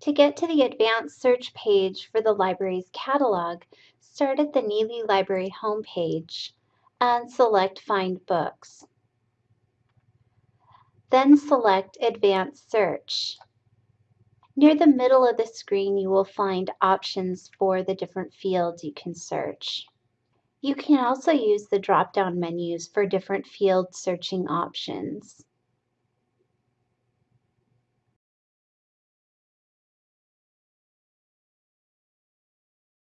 To get to the advanced search page for the library's catalog, start at the Neely Library homepage and select Find Books. Then select Advanced Search. Near the middle of the screen, you will find options for the different fields you can search. You can also use the drop-down menus for different field searching options.